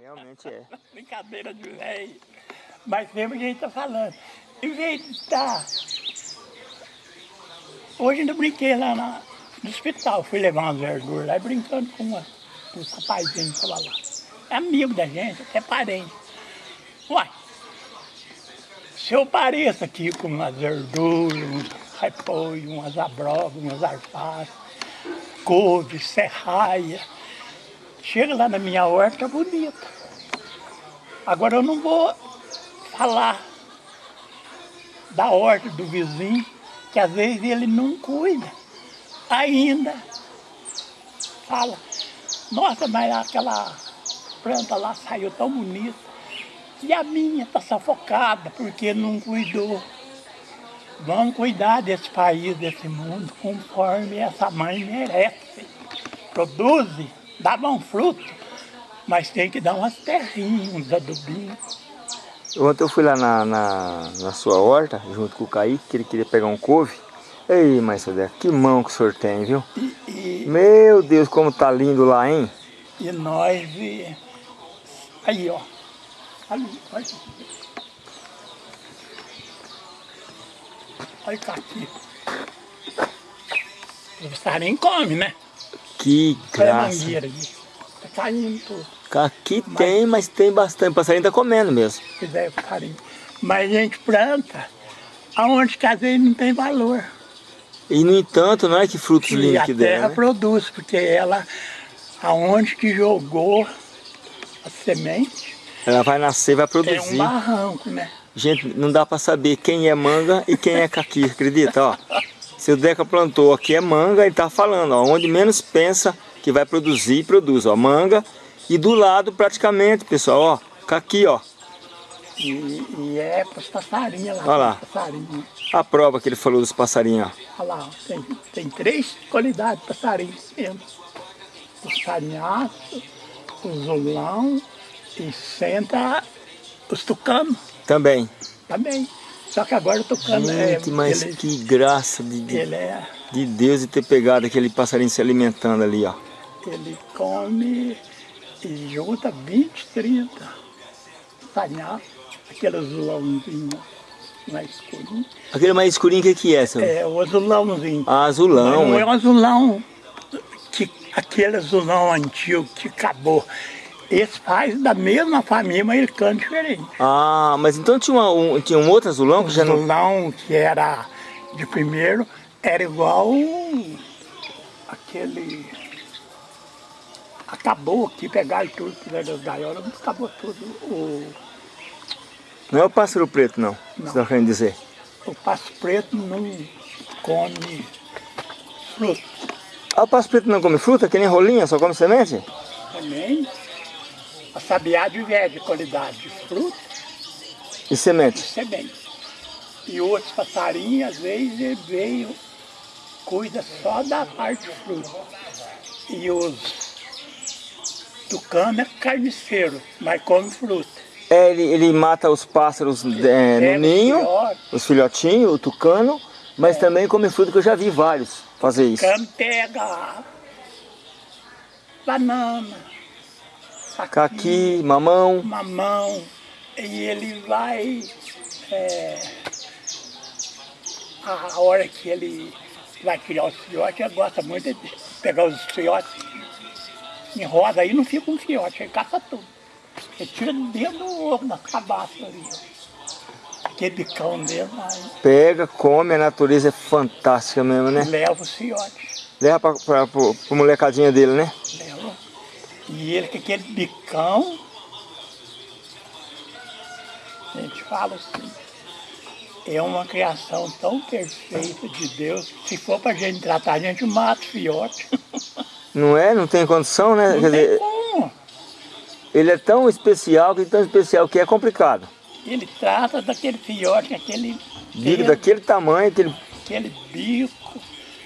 Realmente é. Brincadeira de velho. Mas sempre a gente tá falando. Em. Hoje ainda brinquei lá na, no hospital. Fui levar umas verduras lá e brincando com uma, um rapazinho que tava lá. É amigo da gente, até parente. Uai, se eu pareço aqui com umas verduras, uns repolho, umas abrobas, umas alfaces, couve, serraia, chega lá na minha horta bonita. Agora eu não vou falar da horta do vizinho, que às vezes ele não cuida. Ainda fala, nossa, mas aquela planta lá saiu tão bonita. E a minha está sufocada porque não cuidou. Vamos cuidar desse país, desse mundo, conforme essa mãe merece. Produz, dá bom fruto, mas tem que dar umas terrinhas, uns adubinhos. Ontem eu fui lá na, na, na, sua horta, junto com o Kaique, que ele queria pegar um couve. Ei, mãe Sodé, que mão que o senhor tem, viu? E, e, Meu Deus, como tá lindo lá, hein? E nós... Aí, ó. Ali, olha aqui. Olha aqui. O passarinho come, né? Que graça. Ali. Tá caindo tudo. Aqui mas, tem, mas tem bastante. O passarinho tá comendo mesmo. Pois é, passarinho. Mas a gente planta aonde vezes não tem valor. E no entanto, não é que frutos lindos que der, a terra né? produz, porque ela, aonde que jogou a semente, ela vai nascer, vai produzir. É um barranco, né? Gente, não dá para saber quem é manga e quem é caqui, acredita? Ó, se o Deca plantou aqui é manga, ele tá falando, ó, onde menos pensa que vai produzir, produz, ó, manga. E do lado, praticamente, pessoal, ó, caqui, ó. E, e é para os passarinhos lá. Olha lá. Passarinho. A prova que ele falou dos passarinhos, ó. Olha lá, tem, tem três qualidades de passarinhos mesmo. Passarinhaço, o zulão e senta os tucanos. Também. Também. Só que agora o tucano é, Gente, é... mas ele, que graça de, de, é, de Deus de ter pegado aquele passarinho se alimentando ali, ó. Ele come e junta 20, 30 passarinhos, aquele azulãozinho mais escurinho. Aquele mais escurinho, o que, que é, senhor? É, o azulãozinho. Ah, azulão. Mas não é um azulão, que, aquele azulão antigo que acabou. Esse faz da mesma família, mas ele canta diferente. Ah, mas então tinha, uma, um, tinha um outro azulão que já não... azulão que era de primeiro era igual aquele... Acabou aqui, pegaram tudo, fizeram as gaiolas, acabou tudo. O... Não é o pássaro preto, não, não. você está querendo dizer? O pássaro preto não come fruta. Ah, o pássaro preto não come fruta, que nem rolinha, só come semente? Semente. A sabiá de de qualidade de fruta. E semente? E semente. E outros passarinhos, às vezes, ele veio, cuida só da parte de fruta. E os tucanos é carniceiro, mas come fruta. É, ele, ele mata os pássaros é, no ninho, os filhotinhos, o tucano, mas é. também come fruta, que eu já vi vários fazer isso. Tucano pega banana, caqui, mamão. Mamão. E ele vai... É, a hora que ele vai criar os filhotes, ele gosta muito de pegar os filhotes em roda, aí não fica um fiote, ele caça tudo. Ele tira dentro do ovo, na cabaça ali. Aquele bicão dele. Aí. Pega, come, a natureza é fantástica mesmo, né? Leva os fiotes. Leva pra, pra, pra, pra molecadinha dele, né? Leva. E ele com aquele bicão, a gente fala assim, é uma criação tão perfeita de Deus, se for para a gente tratar, a gente mata o fiote. Não é? Não tem condição, né? Não Quer tem dizer, como. Ele é tão especial, que é tão especial que é complicado. Ele trata daquele fiote, aquele... Bico daquele tamanho, aquele... Aquele bico,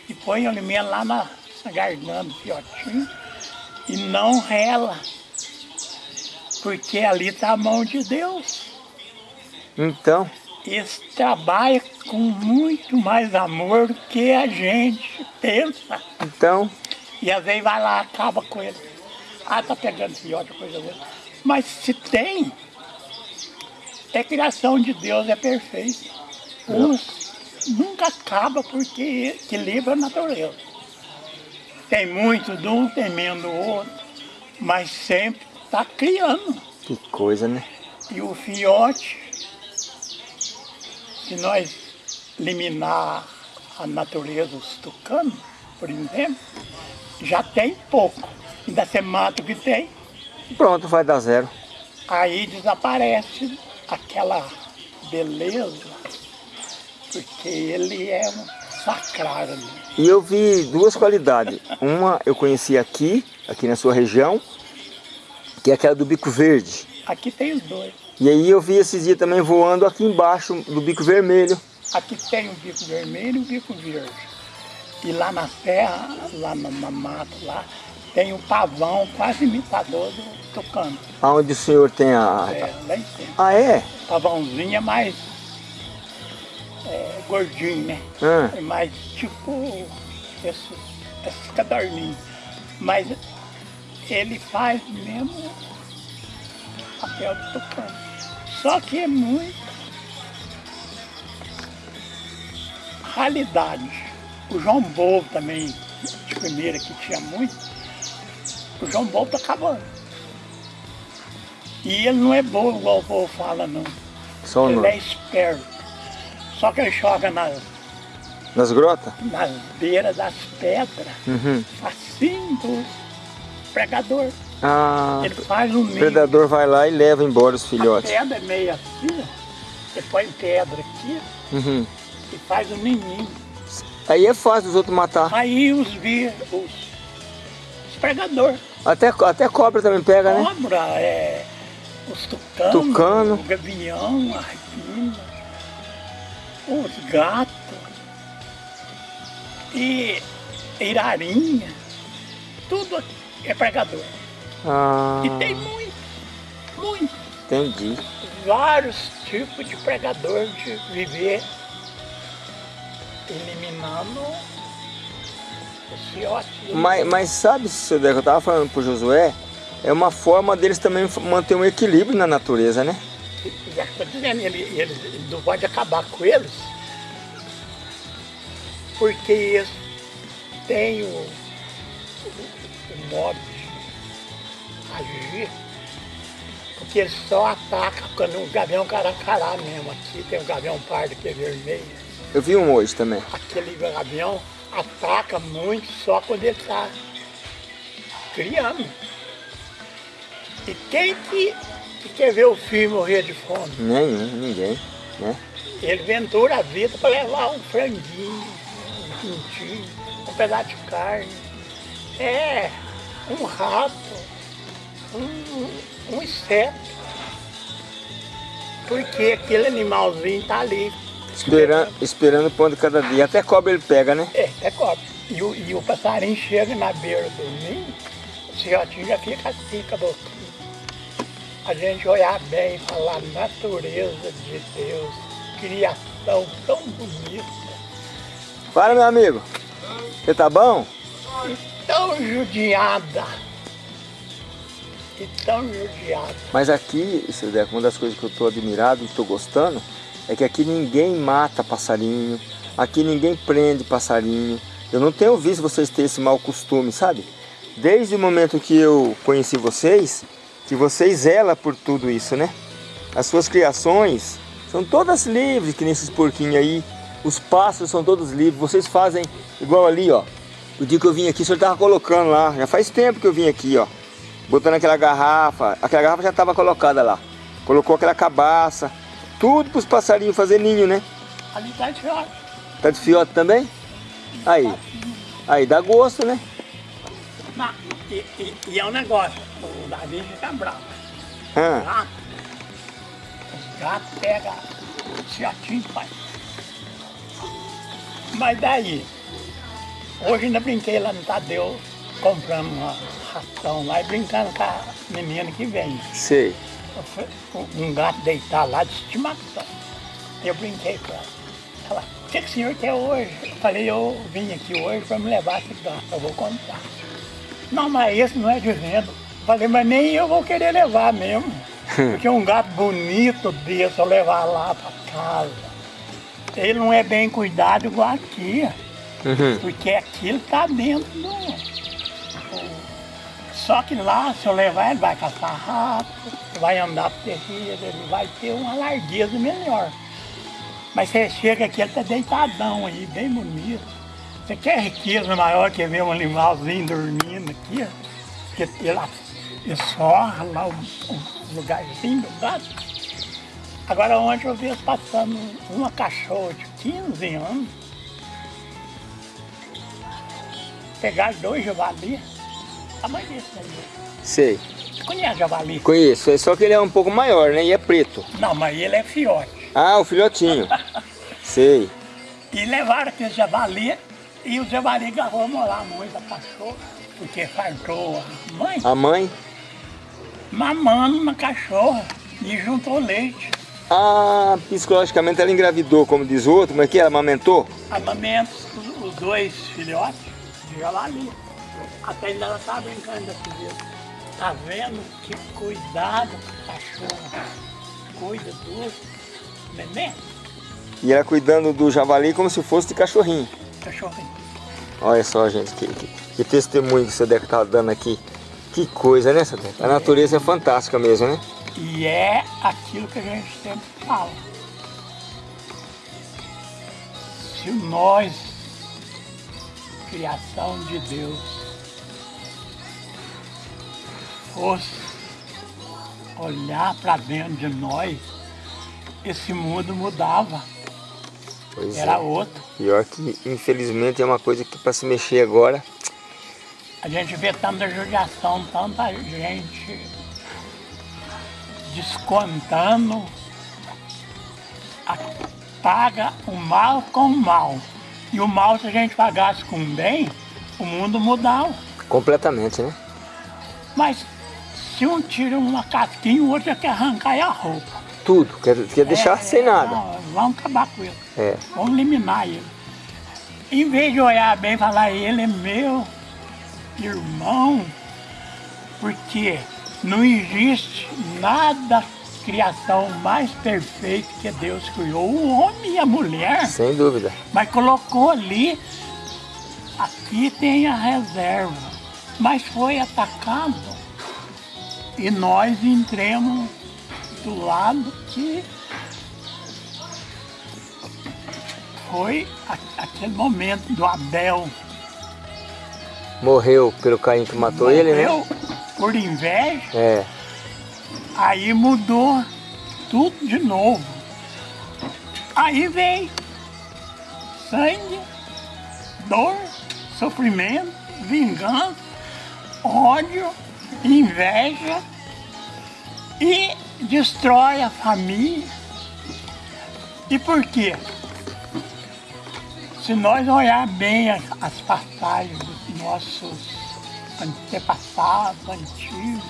e põe o alimento lá na, na garganta do fiotinho e não rela, porque ali está a mão de Deus. Então? Esse trabalha com muito mais amor do que a gente pensa. Então? E às vezes vai lá, acaba com ele. Ah, tá pegando filhote, coisa boa. Mas se tem, é criação de Deus, é perfeita. Uns nunca acaba porque equilibra a natureza. Tem muito de um, tem menos do outro, mas sempre está criando. Que coisa, né? E o fiote, se nós eliminar a natureza dos tucanos, por exemplo, já tem pouco. Ainda você mata o que tem, Pronto, vai dar zero. aí desaparece aquela beleza, porque ele é um sacrário. ali. E eu vi duas qualidades. Uma eu conheci aqui, aqui na sua região, que é aquela do bico verde. Aqui tem os dois. E aí eu vi esses dias também voando aqui embaixo do bico vermelho. Aqui tem o bico vermelho e o bico verde. E lá na terra, lá na, na mata, lá, tem o pavão quase imitador do tucano. Aonde o senhor tem a... É, lá em cima. Ah, é? Pavãozinho é mais é, gordinho, né? É mais tipo esses, esses. Mas ele faz mesmo papel de tucano. Só que é muito realidade. O João Bobo também, de primeira que tinha muito, o João Bobo tá acabando. E ele não é bobo igual o povo fala, não. só Ele no... é esperto. Só que ele joga nas, nas grotas? nas beiras das pedras, Uhum. facinho do pregador. Ah, Ele faz um o predador vai lá e leva embora os A filhotes. pedra é meio assim. Você põe pedra aqui Uhum. e faz um ninho. Aí é fácil os outros matar. Aí os vi, os, os pregadores. Até, até cobra também pega, né? Cobra, é, os tucanos, Tucano. o gavião, a arpina, os gatos e irarinha, tudo é pregador. Ah, E tem muito, muito, entendi. vários tipos de pregador de viver eliminando os fiotes. Mas, mas sabe, Deco, eu tava falando pro Josué, é uma forma deles também manter um equilíbrio na natureza, né? Já estou dizendo, ele, ele, ele não pode acabar com eles, porque eles têm o, o, modo de agir, porque eles só atacam quando o gavião caracará mesmo. Aqui tem um gavião pardo que é vermelho. Eu vi um hoje também. Aquele gavião ataca muito só quando ele está criando. E quem que, que quer ver o filho morrer de fome? Nenhum, ninguém, né? Ele ventura a vida para levar um franguinho, um pintinho, um pedaço de carne. É, um rato, um, um inseto. Porque aquele animalzinho está ali. Esperando, esperando o pão de cada dia. Até cobra ele pega, né? É, é cobra. E o, e o passarinho chega na beira do ninho, o filhotinho já fica assim com a boquinha. A gente olhar bem e falar natureza de Deus, criação tão bonita. Fala, meu amigo. Você tá bom? e tão judiada. E tão judiada. Mas aqui, seu Deco, uma das coisas que eu tô admirado e tô gostando é que aqui ninguém mata passarinho, aqui ninguém prende passarinho. Eu não tenho visto vocês ter esse mau costume, sabe? Desde o momento que eu conheci vocês, que vocês zelam por tudo isso, né? As suas criações são todas livres, que nesses porquinhos aí. Os pássaros são todos livres. Vocês fazem igual ali, ó. O dia que eu vim aqui, o senhor tava colocando lá. Já faz tempo que eu vim aqui, ó. Botando aquela garrafa. Aquela garrafa já estava colocada lá. Colocou aquela cabaça. Tudo para os passarinhos fazer ninho, né? Ali tá de fora. Tá de fiote também? Aí. Aí dá gosto, né? Não, E, e- e é um negócio, o Davi fica bravo. Ah, os gatos pegam o fiotinho pai. Mas daí, hoje ainda brinquei lá no Tadeu, comprando uma ração lá e brincando com a menina que vem. sei. Um- gato deitado lá de estimação. Eu brinquei com ela. Ela, o que, que o senhor quer hoje? Eu falei, eu vim aqui hoje para me levar esse gato, eu vou contar. Não, mas esse não é de venda. Falei, mas nem eu vou querer levar mesmo. Porque um gato bonito desse eu levar lá pra casa, ele não é bem cuidado igual aqui. Uhum. Porque aquilo tá dentro do. Só que lá, se eu levar, ele vai caçar rato, vai andar pro terreiro, ele vai ter uma largueza melhor. Mas você chega aqui, ele tá deitadão aí, bem bonito. Você quer riqueza maior que ver um animalzinho dormindo aqui? ó? Que ele, ele sorra lá o, o lugarzinho do gato. Agora ontem eu vi eles passando uma cachorra de 15 anos. Pegaram dois javali. Tamanho desse aí. Sei. Você conhece javali? Conheço. É só que ele é um pouco maior, né? E é preto. Não, mas ele é fiote. Ah, o filhotinho. Sei. E levaram aquele javali e o javali agarrou molar muito a cachorra, porque fartou a mãe, A mãe? mamando na cachorra e juntou leite. Ah, psicologicamente ela engravidou, como diz o outro. É que? Ela amamentou? Amamentos, os, os dois filhotes de javali. Até ainda ela tá brincando jeito. Tá vendo que cuidado com a cachorra. Cuida do neném, E ela cuidando do javali como se fosse de cachorrinho. Cachorrinho. Olha só, gente, que, que, que testemunho que o seu Deca tá dando aqui. Que coisa, né? A natureza é fantástica mesmo, né? E é aquilo que a gente sempre fala. Se nós, criação de Deus, fosse olhar para dentro de nós, esse mundo mudava, Pois era é. outro. Pior que, infelizmente, é uma coisa que para se mexer agora... A gente vê tanta judiação, tanta gente descontando, a- paga o mal com o mal. E o mal, se a gente pagasse com o bem, o mundo mudava. Completamente, né? Mas se um tira uma casquinha, o outro já quer arrancar a roupa. Tudo. Quer, quer deixar É, sem nada. não, vamos acabar com ele. É. Vamos eliminar ele. Em vez de olhar bem e falar, ele é meu irmão, porque não existe nada criação mais perfeita que Deus criou, o homem e a mulher, Sem dúvida. mas colocou ali, aqui tem a reserva, mas foi atacado e nós entremos do lado que foi aquele momento do Abel. Morreu pelo Caim que matou ele, né? Morreu por inveja, É. aí mudou tudo de novo. Aí vem sangue, dor, sofrimento, vingança, ódio, inveja e destrói a família. E por quê? Se nós olhar bem as, as passagens dos nossos antepassados, antigos,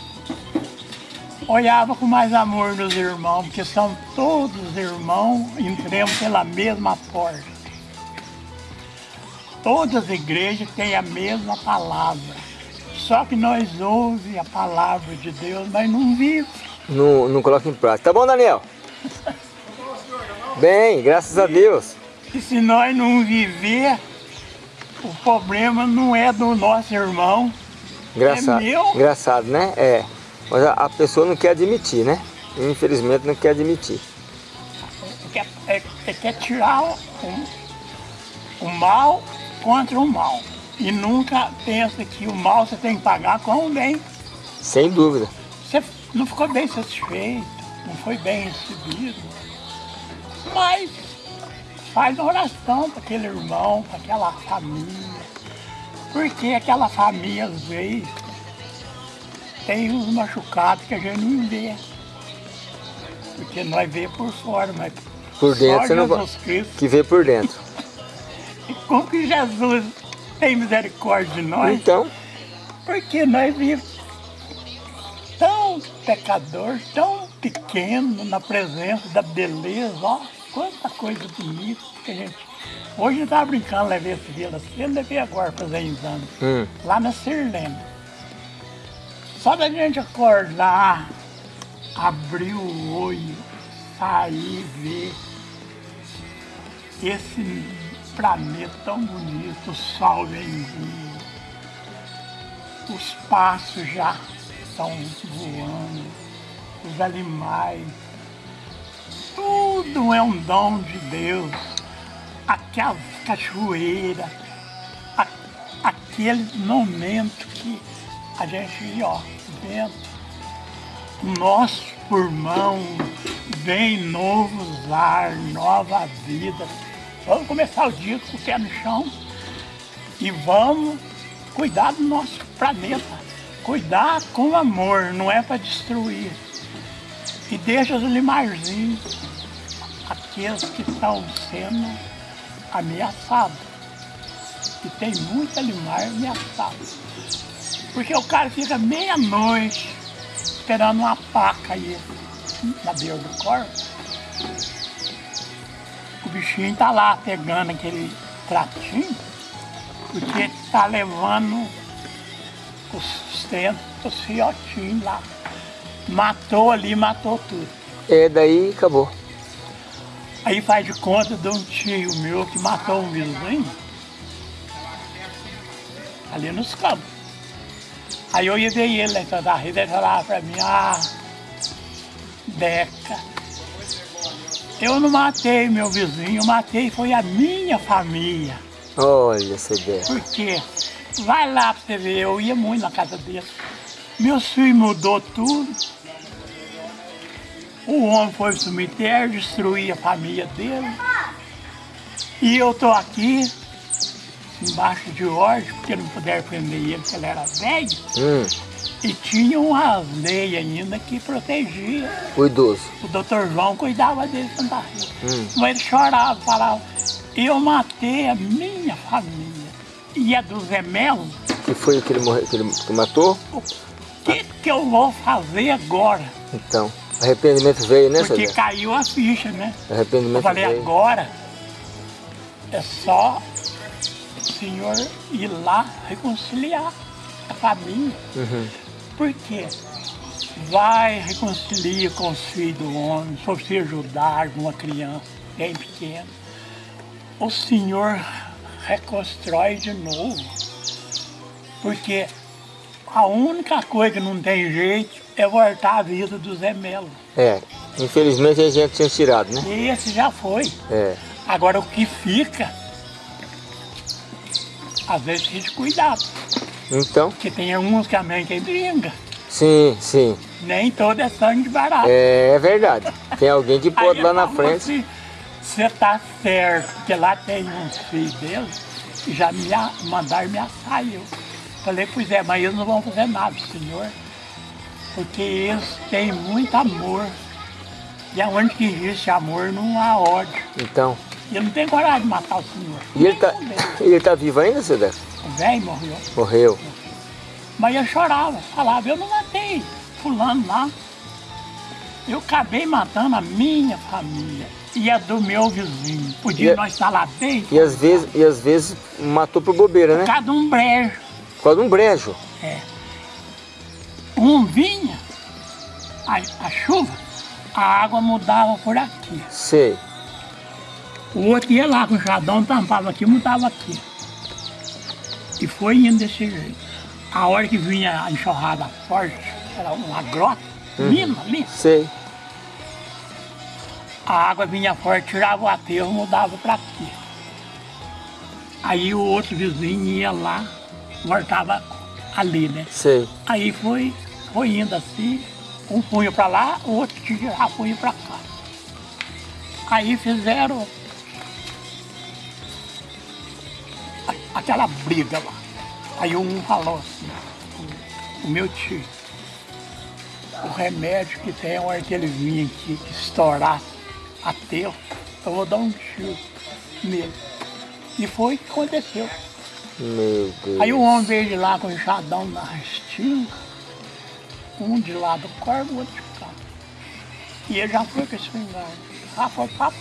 olhava com mais amor nos irmãos, porque são todos irmãos, entremos pela mesma porta. Todas as igrejas têm a mesma palavra. Só que nós ouvimos a palavra de Deus, mas não vivemos. Não, não coloca em prática. Tá bom, Daniel? Bem, graças a Deus. E se nós não viver, o problema não é do nosso irmão, Engraçado. É meu? Engraçado, né? É. Mas a, a pessoa não quer admitir, né? Infelizmente não quer admitir. quer, é, é, quer tirar o, o mal contra o mal. E nunca pensa que o mal você tem que pagar com o bem. Sem dúvida. Não ficou bem satisfeito, não foi bem recebido. Mas faz oração para aquele irmão, para aquela família. Porque aquela família, às vezes, tem uns machucados que a gente não vê. Porque nós vê por fora, mas Por dentro só você não vai. Jesus Cristo. Que vê por dentro. E como que Jesus tem misericórdia de nós? Então, Porque nós vivemos tão pecador, tão pequeno na presença da beleza, ó, quanta coisa bonita que a gente. Hoje eu estava brincando, levei esse Vila Cedo, levei agora fazer exame, hum, lá na Sirlene. Só da gente acordar, abrir o olho, sair, ver esse planeta tão bonito, o sol vem os passos já estão voando, os animais, tudo é um dom de Deus. Aquela cachoeira, a, aquele momento que a gente ó, vendo nosso pulmão, vem novos ar, nova vida. Vamos começar o dia com o pé no chão e vamos cuidar do nosso planeta. Cuidar com amor, não é para destruir. E deixa os animaizinhos, aqueles que estão sendo ameaçados. E tem muito animal ameaçado. Porque o cara fica meia-noite esperando uma paca aí na beira do corpo. O bichinho tá lá pegando aquele tratinho, porque tá levando os sustento, os fiotinhos lá. Matou ali, matou tudo. É, daí acabou. Aí faz de conta de um tio meu que matou um vizinho ali nos campos. Aí eu ia ver ele né, da rede, ele falava pra mim, ah, Deca, eu não matei meu vizinho, eu matei foi a minha família. Olha, você Deca. Por quê? Vai lá pra você ver, eu ia muito na casa dele. Meu filho mudou tudo. O homem foi pro cemitério, destruir a família dele. E eu tô aqui, embaixo de ordem, porque não puderam prender ele, porque ele era velho. Hum. E tinha umas leis ainda que protegia. O idoso. O doutor João cuidava dele Santa Rita. Hum. Mas ele chorava, falava, eu matei a minha família. E a do Zé Melo, Que foi o que ele, morreu, que ele que matou? o que, que eu vou fazer agora? Então, arrependimento veio, né, Porque caiu a ficha, né? Eu Arrependimento falei, veio. agora é só o senhor ir lá reconciliar a família. Uhum. Por quê? Vai, reconcilia com os filhos do homem, se você ajudar alguma criança bem pequena. O Senhor reconstrói de novo. Porque a única coisa que não tem jeito é voltar à vida do Zé Melo. É, infelizmente a gente tinha tirado, né? E esse já foi. É. Agora o que fica, às vezes tem de cuidado. Então, Porque tem uns que a mãe que brinca. sim, sim. Nem todo é sangue de barato. É verdade. Tem alguém que pode lá na frente. Você tá certo, porque lá tem uns filhos deles que já me a- mandaram me assar. Eu falei, pois é, mas eles não vão fazer nada, senhor. Porque eles têm muito amor. E aonde que existe amor não há ódio. Então. E eu não tenho coragem de matar o senhor. E ele tá, ele tá vivo ainda, Deca? O velho morreu. Morreu. Mas eu chorava, falava, eu não matei fulano lá. Eu acabei matando a minha família e a do meu vizinho. Podia E a- nós estar lá bem, E às vezes, e às vezes matou por bobeira, né? cada um brejo. Por causa de um brejo. É. Um vinha, a, a chuva, a água mudava por aqui. Sei. O outro ia lá com o chadão, tampava aqui, mudava aqui. E foi indo desse jeito. A hora que vinha a enxurrada forte, era uma grota, mina ali, Sei. A água vinha forte, tirava o aterro, mudava para aqui. Aí o outro vizinho ia lá, voltava ali, né? Sei. Aí foi, foi indo assim, um punho para lá, o outro tirava punho para cá. Aí fizeram a- aquela briga lá. Aí um falou assim, o, o meu tio, o remédio que tem a hora que ele vinha aqui estourar ateu, eu vou dar um tiro nele. E foi o que aconteceu. Meu Deus. Aí o homem veio de lá com o enxadão na restinga, um de lá do corpo, o outro de cá. E ele já foi com esse espingarda, já foi puta.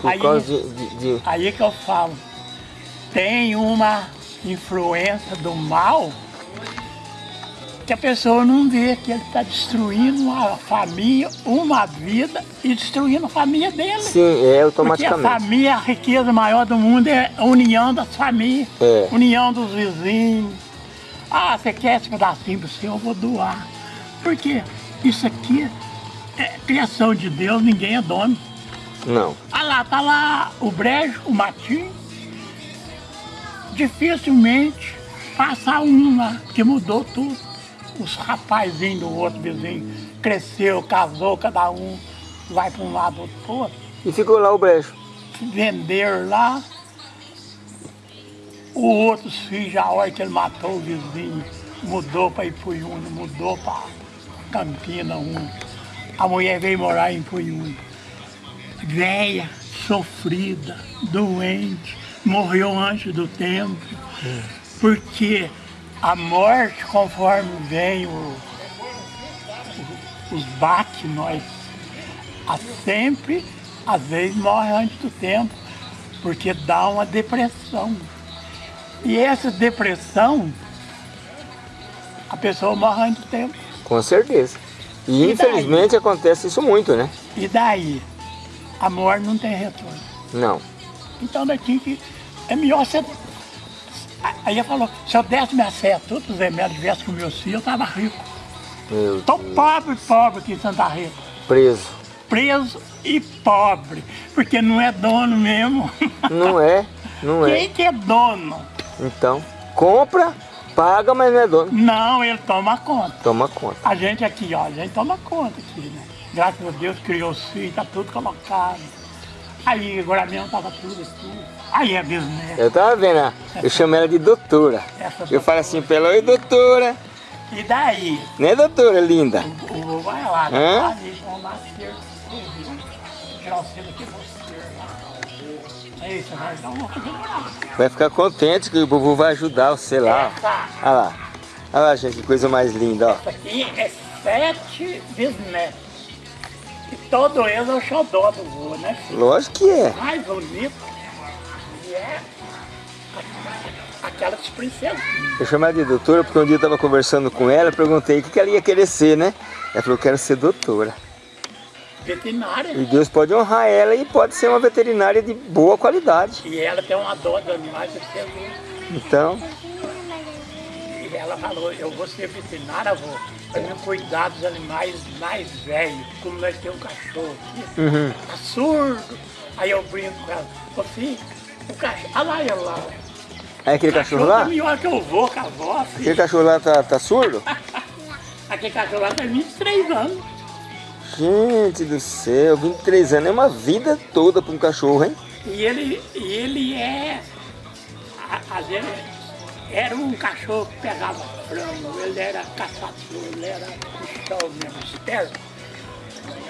Por aí- causa de- de- Aí que eu falo, tem uma influência do mal que a pessoa não vê que ele está destruindo uma família, uma vida e destruindo a família dele. Sim, é automaticamente. Porque a família, a riqueza maior do mundo é a união das famílias, É. união dos vizinhos. Ah, você quer esse pedacinho para você, eu vou doar. Porque isso aqui é criação de Deus, ninguém é dono. Não. Ah lá, tá lá o brejo, o matinho. Dificilmente passa um lá, que mudou tudo. Os rapazinhos do outro vizinho cresceu, casou, cada um vai para um lado, outro para outro. E ficou lá o brejo. Venderam lá. O outro filho, já a hora que ele matou o vizinho, mudou para Ipuiuna, mudou para Campina um. A mulher veio morar em Ipuiuna. Velha, sofrida, doente, morreu antes do tempo. Porque a morte, conforme vem o, os baques, nós a sempre, às vezes, morre antes do tempo, porque dá uma depressão. E essa depressão, a pessoa morre antes do tempo. Com certeza. E, E daí? infelizmente acontece isso muito, né? E daí? A morte não tem retorno. Não. Então daqui que é melhor você. Aí ela falou, se eu desse minha fé, todos os remédios tivesse com meus filhos, eu estava rico. Meu Tô Deus. pobre, pobre aqui em Santa Rita. Preso. Preso e pobre, porque não é dono mesmo. Não é, não é. Quem que é dono? Então, compra, paga, mas não é dono. Não, ele toma conta. Toma conta. A gente aqui, ó, a gente toma conta aqui, né? Graças a Deus criou os filhos, tá tudo colocado. Aí agora mesmo tava tudo aqui. Aí é business. Eu tava vendo, ah, eu chamo ela de doutora. Eu falo assim pra ela, oi doutora. E daí? Né doutora linda? O vô vai lá, Hã? o vai ficar contente que o vovô vai ajudar você lá. ó. Olha lá. Olha lá, gente, que coisa mais linda, ó. essa aqui é sete bisnetos. E todo eles é o xodó do vô, né? filho? Lógico que é. mais bonito é aquelas princesas. Eu chamo ela de doutora porque um dia eu tava conversando com ela, eu perguntei o que ela ia querer ser, né? Ela falou, quero ser doutora. Veterinária. E Deus pode honrar ela e pode ser uma veterinária de boa qualidade. E ela tem uma dó dos animais, você vê. Então, E ela falou, eu vou ser veterinária, vou, para me cuidar dos animais mais velhos, como nós temos um cachorro uhum. tá surdo. Aí eu brinco com ela, ô filho, o cachorro, olha lá ele lá. aí aquele O cachorro lá, melhor que eu vou com a avó, aquele filho. cachorro lá tá, tá surdo? Aquele cachorro lá tem 23 anos. Gente do céu, 23 anos é uma vida toda para um cachorro, hein? E ele, e ele é. Às vezes era um cachorro que pegava frango, ele era caçador, ele era bichão mesmo, esperto.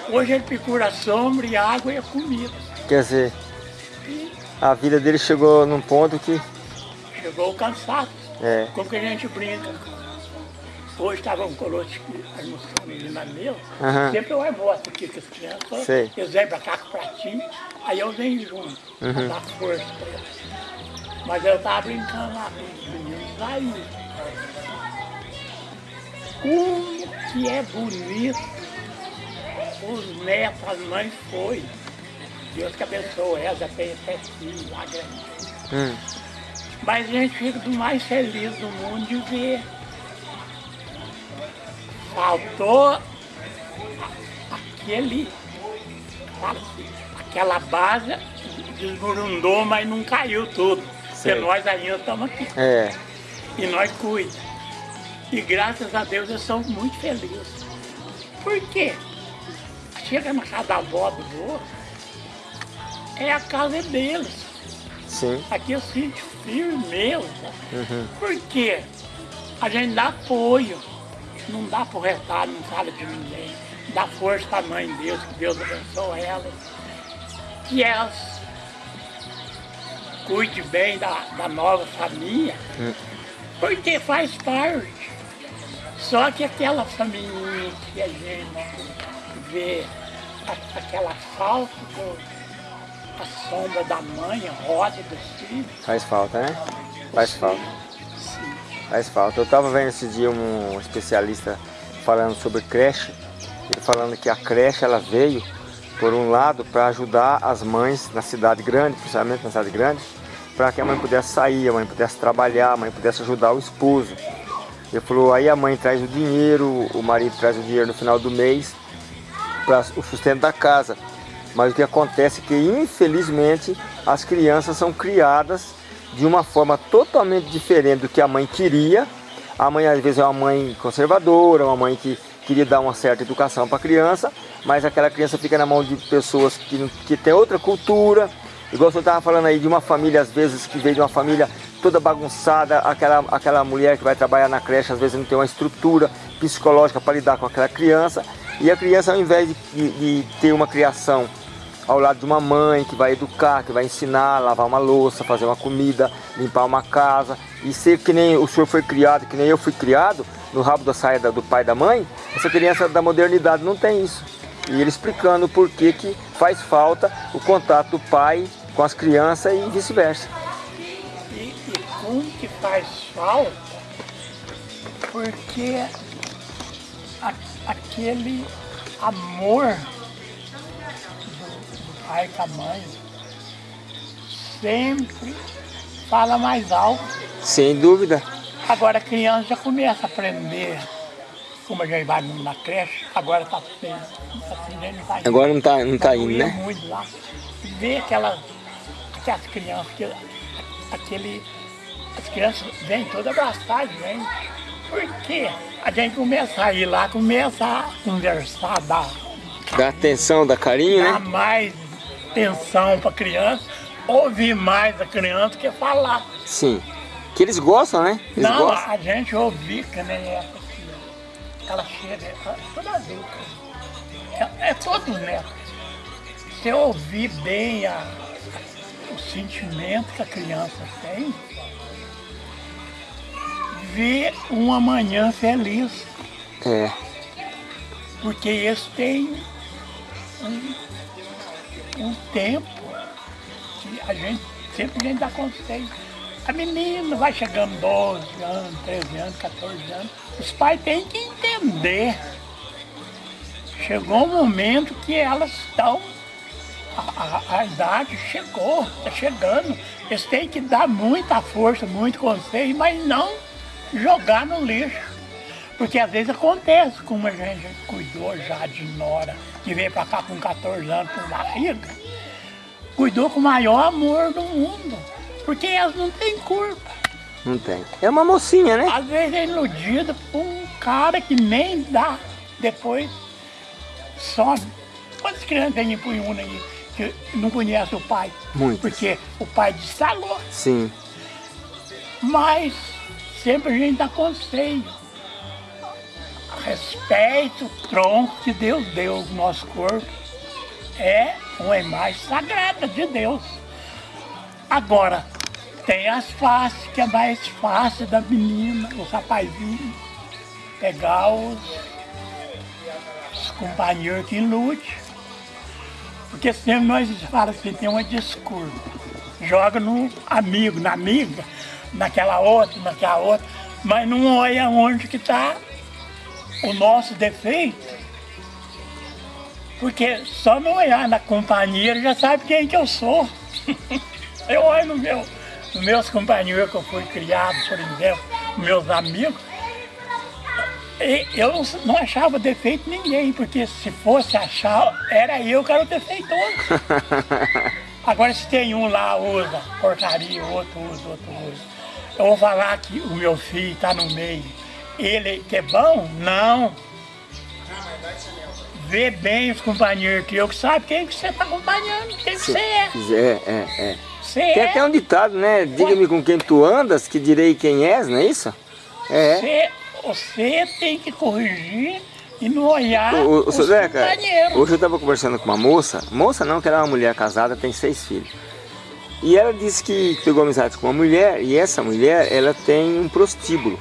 Hoje ele procura sombra e água e comida. Quer dizer, a vida dele chegou num ponto que, chegou o cansaço, é, como que a gente brinca. Hoje estava um colote aqui almoçando ali na mesa, Aham. sempre eu almoço aqui com as crianças, Sei. eles vêm pra cá com o pratinho, aí eu venho junto, pra dar força pra eles. Mas eu tava brincando lá com os meninos aí. Como que é bonito os netos, as mães foi. Deus que abençoe tem até filho lá grande. hum, Mas a gente fica do mais feliz do mundo de ver. Faltou aquele, aquela base desburundou, mas não caiu tudo. Sei. Porque nós ainda estamos aqui. é, E nós cuidamos. E graças a Deus eu sou muito feliz. Por quê? Chega na casa da avó do vô, é a casa deles. sim, Aqui eu sinto firmeza. Por quê? A gente dá apoio. Não dá por retar, não fala de ninguém. Dá força para a mãe de Deus, que Deus abençoe elas. Que elas cuide bem da, da nova família. Porque faz parte. Só que aquela família que a gente vê aquela falta do, a sombra da mãe, a roda dos filhos, faz falta, né? Faz falta. Sim. Faz falta. Eu estava vendo esse dia um especialista falando sobre creche, ele falando que a creche ela veio, por um lado, para ajudar as mães na cidade grande, principalmente na cidade grande, para que a mãe pudesse sair, a mãe pudesse trabalhar, a mãe pudesse ajudar o esposo. Ele falou, aí a mãe traz o dinheiro, o marido traz o dinheiro no final do mês para o sustento da casa. Mas o que acontece é que, infelizmente, as crianças são criadas de uma forma totalmente diferente do que a mãe queria. A mãe, às vezes, é uma mãe conservadora, uma mãe que queria dar uma certa educação para a criança, mas aquela criança fica na mão de pessoas que, que têm outra cultura. Igual você estava falando aí de uma família, às vezes, que veio de uma família toda bagunçada, aquela, aquela mulher que vai trabalhar na creche, às vezes não tem uma estrutura psicológica para lidar com aquela criança. E a criança, ao invés de, de, de ter uma criação ao lado de uma mãe que vai educar, que vai ensinar, lavar uma louça, fazer uma comida, limpar uma casa e ser que nem o senhor foi criado, que nem eu fui criado, no rabo da saia do pai e da mãe, essa criança da modernidade não tem isso. E ele explicando por que, que faz falta o contato do pai com as crianças e vice-versa. E, e como que faz falta? Porque a, aquele amor pai com a mãe, sempre fala mais alto. Sem dúvida. Agora a criança já começa a aprender, como a gente vai na creche, agora está assim, não tá indo. Agora não está não tá indo, né? muito lá. Vê aquelas, aquelas crianças, que, aquele, as crianças vêm todas abraçadas, vem. Por quê? A gente começa a ir lá, começa a conversar, dar, Dá atenção, dá carinho, dá né? mais atenção para a criança, ouvir mais a criança que falar. Sim. Que eles gostam, né? Eles Não, gostam. a gente ouvir que nem essa aqui. Ela chega, é toda adulta. É, é todos netos. Se ouvir bem a, o sentimento que a criança tem, ver uma manhã feliz. É. Porque isso tem um, um tempo que a gente sempre a gente dá conselho. A menina vai chegando 12 anos, 13 anos, 14 anos, os pais têm que entender. Chegou um momento que elas estão, a, a, a idade chegou, está chegando. Eles têm que dar muita força, muito conselho, mas não jogar no lixo. Porque às vezes acontece, como a gente cuidou já de Nora, que veio para cá com 14 anos com barriga, cuidou com o maior amor do mundo. Porque elas não têm culpa. Não tem. É uma mocinha, né? Às vezes é iludida por um cara que nem dá. Depois some. Quantas crianças tem em Punhuna aí que não conhece o pai? Muitas. Porque o pai destalou. Sim. Mas sempre a gente dá conselho. Respeite o tronco que Deus deu ao nosso corpo. É uma imagem sagrada de Deus. Agora, tem as faces, que é mais fácil da menina, os rapazinhos, pegar os, os companheiros que lute. Porque sempre nós falamos assim, tem uma desculpa. Joga no amigo, na amiga, naquela outra, naquela outra, mas não olha onde que está o nosso defeito. Porque só não olhar na companhia já sabe quem que eu sou. eu olho no meu, nos meus companheiros que eu fui criado, por exemplo, meus amigos, e eu não, achava defeito ninguém, porque se fosse achar, era eu que era o defeitoso. Agora se tem um lá usa porcaria, outro usa, outro usa. Eu vou falar que o meu filho está no meio. Ele que é bom? Não. Vê bem os companheiros que eu que sabe quem que você está acompanhando, quem que você é. É, é, é. Você Tem é. até um ditado, né? Diga-me com quem tu andas, que direi quem és, não é isso? É. Você, você tem que corrigir e não olhar O, o, o os Zeca, companheiros. hoje eu estava conversando com uma moça, moça não, que ela é uma mulher casada, tem seis filhos. E ela disse que pegou amizade com uma mulher, e essa mulher, ela tem um prostíbulo.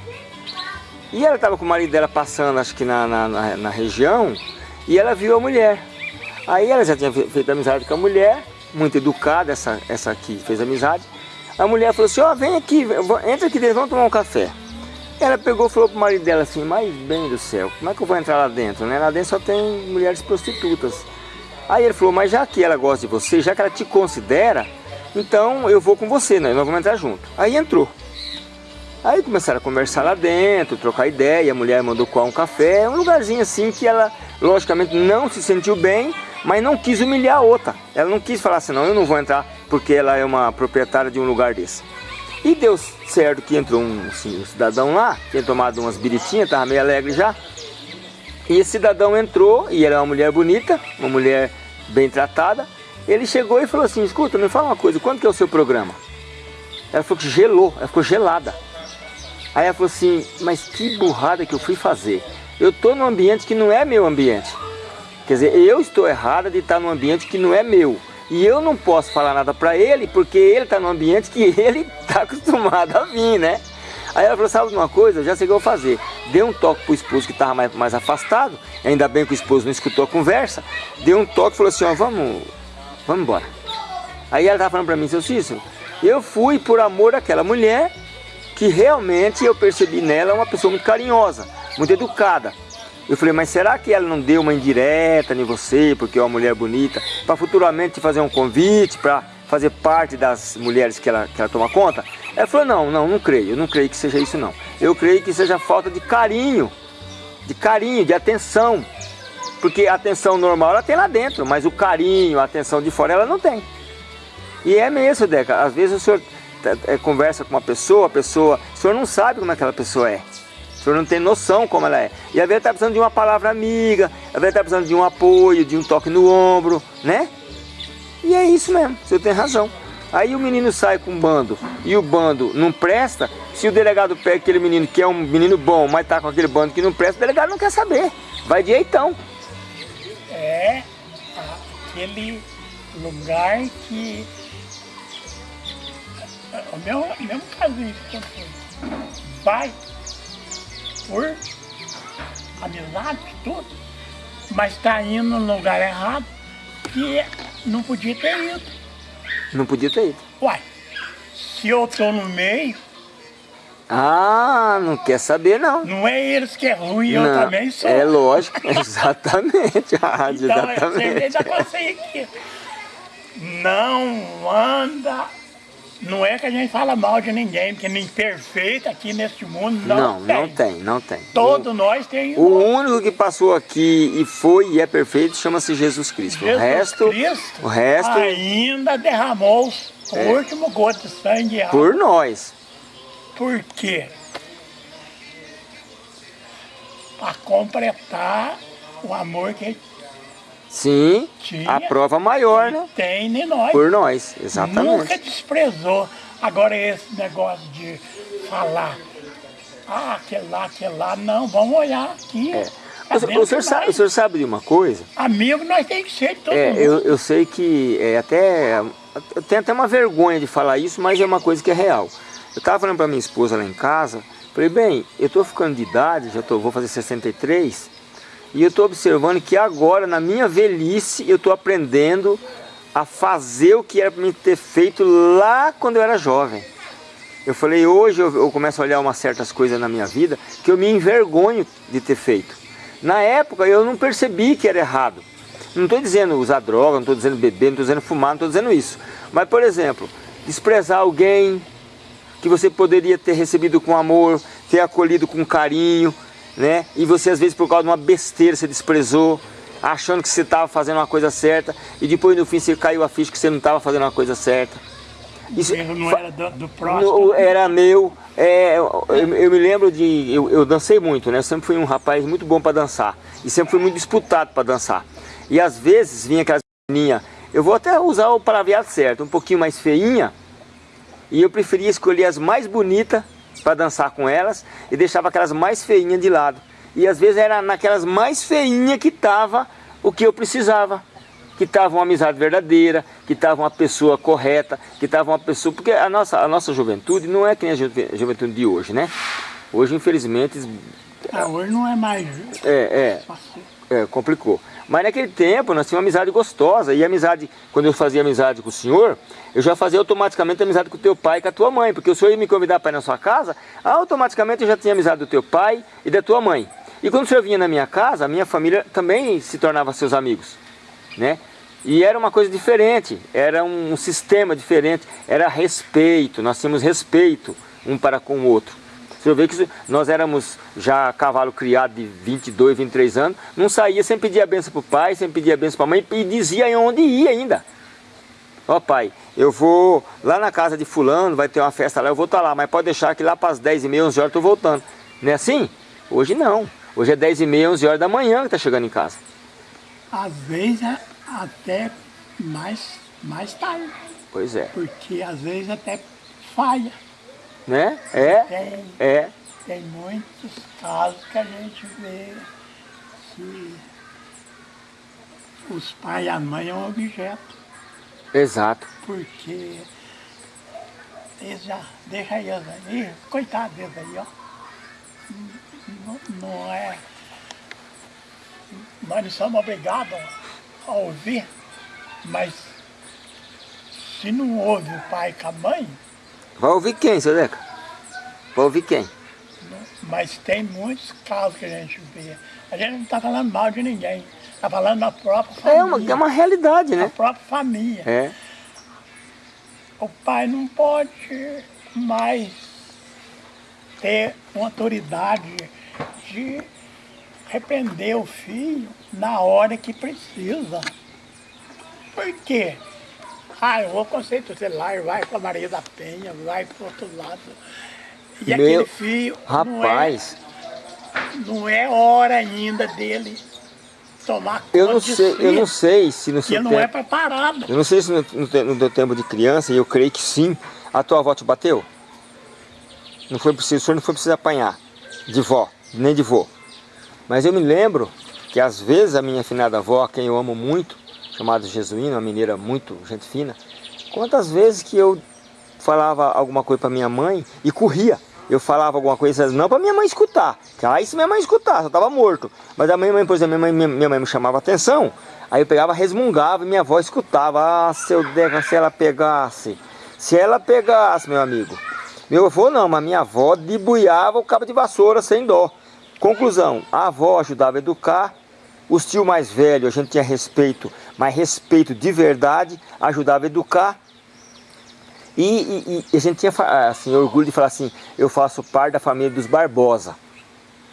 E ela estava com o marido dela passando, acho que na, na, na- na região, e ela viu a mulher. Aí ela já tinha fe- feito amizade com a mulher, muito educada, essa, essa que fez amizade. A mulher falou assim, ó, vem aqui, entra aqui dentro, vamos tomar um café. Ela pegou e falou pro marido dela assim, mas bem do céu, como é que eu vou entrar lá dentro, né? Lá dentro só tem mulheres prostitutas. Aí ele falou, mas já que ela gosta de você, já que ela te considera, então eu vou com você, né? Nós vamos entrar junto. Aí entrou. Aí começaram a conversar lá dentro, trocar ideia, a mulher mandou coar um café, um lugarzinho assim que ela, logicamente, não se sentiu bem, mas não quis humilhar a outra. Ela não quis falar assim, não, eu não vou entrar porque ela é uma proprietária de um lugar desse. E deu certo que entrou um, assim, um cidadão lá, tinha tomado umas biritinhas, estava meio alegre já. E esse cidadão entrou, e era uma mulher bonita, uma mulher bem tratada. Ele chegou e falou assim, escuta, me fala uma coisa, quando que é o seu programa? Ela falou que gelou, ela ficou gelada. Aí ela falou assim, mas que burrada que eu fui fazer. Eu estou num ambiente que não é meu ambiente. Quer dizer, eu estou errada de estar num ambiente que não é meu. E eu não posso falar nada para ele, porque ele está num ambiente que ele está acostumado a vir, né? Aí ela falou, sabe de uma coisa? Eu já sei o que eu vou fazer. Deu um toque pro esposo que estava mais, mais afastado, ainda bem que o esposo não escutou a conversa. Deu um toque e falou assim, ó, vamos, vamos embora. Aí ela estava falando para mim, seu Cícero, eu fui por amor àquela mulher que realmente eu percebi nela uma pessoa muito carinhosa, muito educada. Eu falei, mas será que ela não deu uma indireta em você, porque é uma mulher bonita, para futuramente te fazer um convite, para fazer parte das mulheres que ela, que ela toma conta? Ela falou, não, não, não creio, eu não creio que seja isso não. Eu creio que seja falta de carinho, de carinho, de atenção. Porque a atenção normal ela tem lá dentro, mas o carinho, a atenção de fora ela não tem. E é mesmo, Deca, às vezes o senhor conversa com uma pessoa, a pessoa, o senhor não sabe como aquela pessoa é. O senhor não tem noção como ela é. E às vezes está precisando de uma palavra amiga, às vezes está precisando de um apoio, de um toque no ombro, né? E é isso mesmo, o senhor tem razão. Aí o menino sai com um bando e o bando não presta, se o delegado pega aquele menino que é um menino bom, mas tá com aquele bando que não presta, o delegado não quer saber. Vai de eitão. É aquele lugar que o meu, mesmo casinho que aconteceu. Vai por amizade, tudo, mas está indo no lugar errado que não podia ter ido. Não podia ter ido. Uai, se eu estou no meio... Ah, não quer saber não. Não é eles que é ruim, eu também sou. É lógico, exatamente. Ah, então, exatamente. Você consegui aqui. Não anda não é que a gente fala mal de ninguém, porque nem perfeito aqui neste mundo não, não tem. Não, tem, não tem. Todos o, nós tem. O único que passou aqui e foi e é perfeito chama-se Jesus Cristo. Jesus o resto, Cristo o resto ainda derramou o é, último gota de sangue. Por nós. Por quê? Para completar o amor que Sim, Tinha, a prova maior, né? Tem em nós. Por nós, exatamente. Nunca desprezou. Agora esse negócio de falar, ah, aquele lá, aquele lá, não, vamos olhar aqui. É. O, o, senhor sabe, o senhor sabe de uma coisa? Amigo nós tem que ser de todo é, mundo. Eu, eu sei que é até... Eu tenho até uma vergonha de falar isso, mas é uma coisa que é real. Eu estava falando para minha esposa lá em casa, falei, bem, eu estou ficando de idade, já tô, vou fazer 63, e eu estou observando que agora, na minha velhice, eu estou aprendendo a fazer o que era para mim ter feito lá quando eu era jovem. Eu falei, hoje eu, eu começo a olhar umas certas coisas na minha vida que eu me envergonho de ter feito. Na época eu não percebi que era errado. Não estou dizendo usar droga, não estou dizendo beber, não estou dizendo fumar, não estou dizendo isso. Mas, por exemplo, desprezar alguém que você poderia ter recebido com amor, ter acolhido com carinho, né? E você às vezes por causa de uma besteira você desprezou, achando que você estava fazendo uma coisa certa e depois no fim você caiu a ficha que você não estava fazendo uma coisa certa. Isso não era do, do próximo. Era meu. É, eu, eu, me lembro de. Eu, eu, dancei muito, né? Eu sempre fui um rapaz muito bom para dançar. E sempre fui muito disputado para dançar. E às vezes vinha aquelas menininhas. Eu vou até usar o palavreado certo, um pouquinho mais feinha. E eu preferia escolher as mais bonitas para dançar com elas e deixava aquelas mais feinhas de lado. E às vezes era naquelas mais feinhas que estava o que eu precisava. Que estava uma amizade verdadeira, que estava uma pessoa correta, que estava uma pessoa... Porque a nossa, a nossa juventude não é que nem a juventude de hoje, né? Hoje, infelizmente... Ah, hoje não é mais... É, é, é complicou. Mas naquele tempo nós tínhamos uma amizade gostosa. E amizade, quando eu fazia amizade com o senhor, eu já fazia automaticamente amizade com o teu pai e com a tua mãe. Porque o senhor ia me convidar para ir na sua casa, automaticamente eu já tinha amizade do teu pai e da tua mãe. E quando o senhor vinha na minha casa, a minha família também se tornava seus amigos. Né? E era uma coisa diferente, era um sistema diferente, era respeito, nós tínhamos respeito um para com o outro. Você vê que nós éramos já cavalo criado de 22, 23 anos, não saía sem pedir a benção para o pai, sem pedir a benção para a mãe e dizia onde ia ainda. Ó oh, pai, eu vou lá na casa de fulano, vai ter uma festa lá, eu vou estar tá lá, mas pode deixar que lá para as 10 e meia, 11 horas eu estou voltando. Não é assim? Hoje não. Hoje é 10 e meia, 11 horas da manhã que está chegando em casa. Às vezes é até mais, mais tarde. Pois é. Porque às vezes até falha. Né? É. Tem, é. tem muitos casos que a gente vê que os pais e a mãe é um objeto. Exato. Porque eles já deixam eles aí, coitado deles aí, ó. Não, não é. Nós não somos obrigados a ouvir, mas se não ouve o pai com a mãe... Vai ouvir quem, seu Deca? Vai ouvir quem? Mas tem muitos casos que a gente vê. A gente não está falando mal de ninguém. Está falando da própria família. É uma, é uma realidade, né? Da própria família. É. O pai não pode mais ter uma autoridade de repreender o filho na hora que precisa. Por quê? Ah, eu vou conceito celular, vai para Maria da Penha, vai para outro lado. E Meu aquele filho rapaz. Não, é, não é hora ainda dele tomar conta eu não sei, Eu não sei se no seu tempo... não é preparado. Eu não sei se no, no, no teu tempo de criança, e eu creio que sim, a tua avó te bateu? Não foi preciso, o senhor não foi preciso apanhar de vó, nem de vô. Mas eu me lembro que às vezes a minha afinada avó, quem eu amo muito, chamada Jesuína, uma mineira muito gente fina, quantas vezes que eu falava alguma coisa para minha mãe e corria. Eu falava alguma coisa, não para minha mãe escutar, que aí se minha mãe escutar, eu estava morto. Mas a minha mãe, por exemplo, minha mãe, minha mãe me chamava atenção, aí eu pegava, resmungava e minha avó escutava. Ah, seu Deca, se ela pegasse, se ela pegasse, meu amigo. Meu avô não, mas minha avó debuiava o cabo de vassoura sem dó. Conclusão, a avó ajudava a educar, os tios mais velhos a gente tinha respeito, mas respeito de verdade, ajudava a educar. E, e, e a gente tinha assim, orgulho de falar assim, eu faço parte da família dos Barbosa,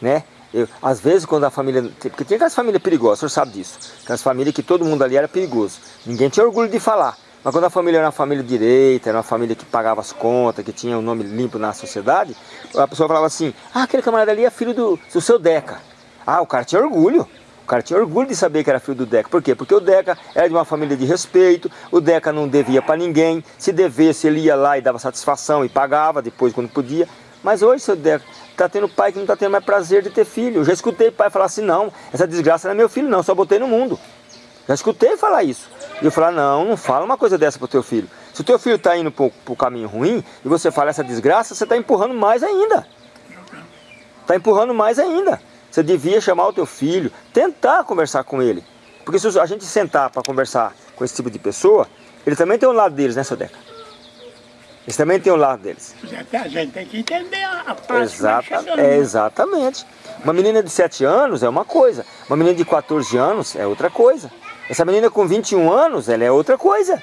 né? Eu, às vezes quando a família, porque tinha aquelas famílias perigosas, o senhor sabe disso, aquelas famílias que todo mundo ali era perigoso, ninguém tinha orgulho de falar, mas quando a família era uma família direita, era uma família que pagava as contas, que tinha o um nome limpo na sociedade, a pessoa falava assim, ah, aquele camarada ali é filho do, do seu Deca. Ah, o cara tinha orgulho. O cara tinha orgulho de saber que era filho do Deca. Por quê? Porque o Deca era de uma família de respeito, o Deca não devia para ninguém. Se devesse, ele ia lá e dava satisfação e pagava depois quando podia. Mas hoje, seu Deca, está tendo pai que não está tendo mais prazer de ter filho. Eu já escutei pai falar assim, não, essa desgraça não é meu filho não, só botei no mundo. Já escutei falar isso. E eu falar, não, não fala uma coisa dessa pro teu filho. Se o teu filho está indo pro, pro caminho ruim e você fala essa desgraça, você está empurrando mais ainda. Está empurrando mais ainda. Você devia chamar o teu filho, tentar conversar com ele. Porque se a gente sentar para conversar com esse tipo de pessoa, ele também tem um lado deles, né, seu Deca? Eles também tem um lado deles. A gente tem que entender a parte Exata, é, Exatamente. Uma menina de 7 anos é uma coisa, uma menina de 14 anos é outra coisa. Essa menina com 21 anos, ela é outra coisa,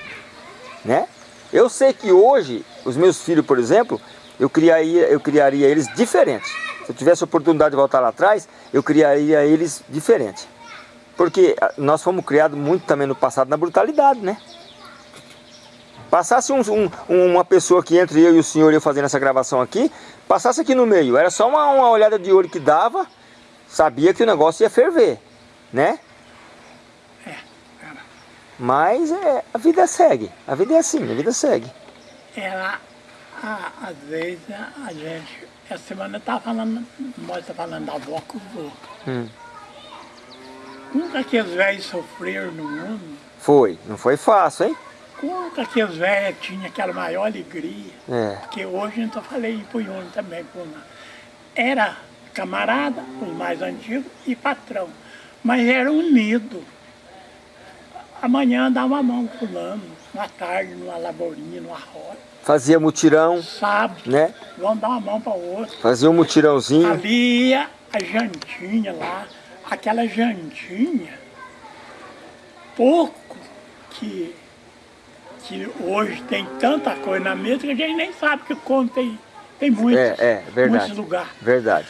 né? Eu sei que hoje, os meus filhos, por exemplo, eu criaria, eu criaria eles diferentes. Se eu tivesse a oportunidade de voltar lá atrás, eu criaria eles diferentes. Porque ah, nós fomos criados muito também no passado na brutalidade, né? Passasse um, um, uma pessoa que entre eu e o senhor eu fazendo essa gravação aqui, passasse aqui no meio, era só uma, uma olhada de olho que dava, sabia que o negócio ia ferver, né? É, Mas é, a vida segue, a vida é assim, a vida segue. Ela, a, às vezes a gente, essa semana tá falando, nós tá falando da avó com o vô. Hum. Nunca que os velhos sofreram no mundo. Foi, não foi fácil, hein? Nunca que os velhos tinham aquela maior alegria. É. Que hoje, então, eu falei para o também, era camarada, os mais antigos, e patrão. Mas era unido. amanhã dá uma mão fulano, uma tarde, numa lavourinha, numa roça. Fazia mutirão, Sábado, né? vamos dar uma mão para o outro. Fazia um mutirãozinho. Ali ia a jantinha lá, aquela jantinha, pouco que, que hoje tem tanta coisa na mesa que a gente nem sabe que como tem, tem muitos, É, é, verdade. muitos lugares. Verdade.